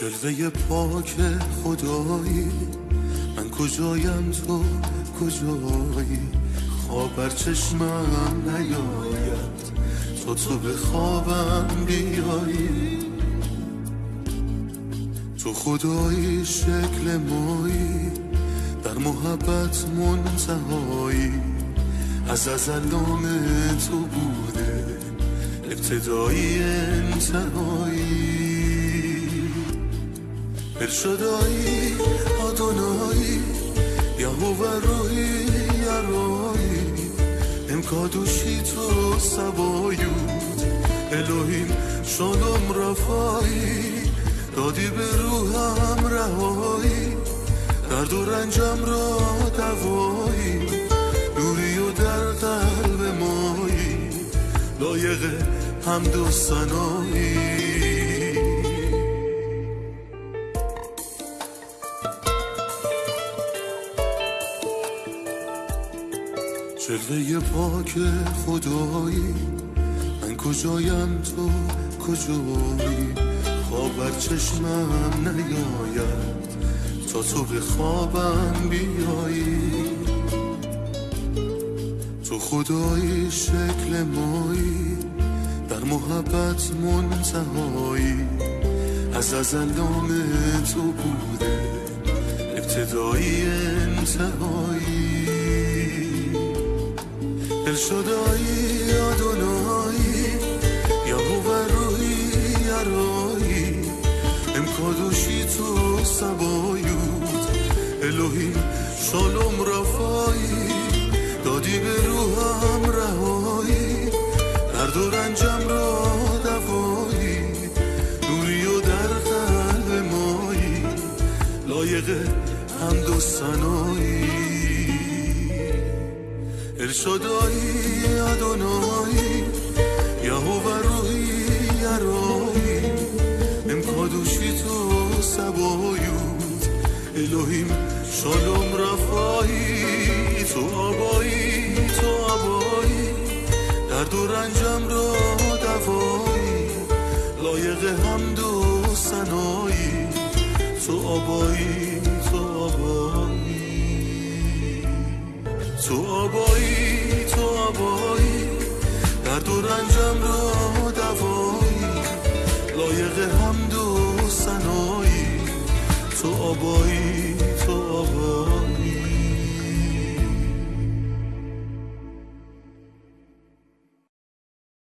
جلوه پاک خدایی. من کجایم تو؟ کجایی؟ خواب بر چشمم نیاید. تو تو به خوابم بیایی. تو خدایی شکل مایی. در محبت منتهایی. از ازل تو بوده. ابتدایی انتهایی. الشدایی آدونایی یهوه روی یرایی امکادوشی تو سبایود. الوهیم شالوم رفایی. دادی به روحم رهایی. درد و رنجم را دوایی. نوری و در قلب مایی. لایق حمد و جلوه پاک خدایی. من کجایم تو؟ کجایی؟ خواب بر چشمم نیاید. تا تو به خوابم بیایی. تو خدایی شکل مایی. در محبت منتهایی. از ازل تو بوده. ابتدایی انتهایی. الشدایی آدونایی یهوه روی یرایی امکادوشی تو سبایود الوهیم شالوم رفایی. دادی به روحم رهایی. درد و رنجم را دوایی نوری و در قلب مایی. لایق حمد و سنایی الشدایی ادونایی یهوه روی یرایی امکادوشی تو سبایود الهیم شالوم رفایی. تو آبایی تو آبایی. درد و رنجم را دوایی. لایق حمد و سنایی. تو آبایی تو آبایی. تو آبایی تو آبایی. درد و رنجم را دوایی لایق حمد و سنایی تو آبایی.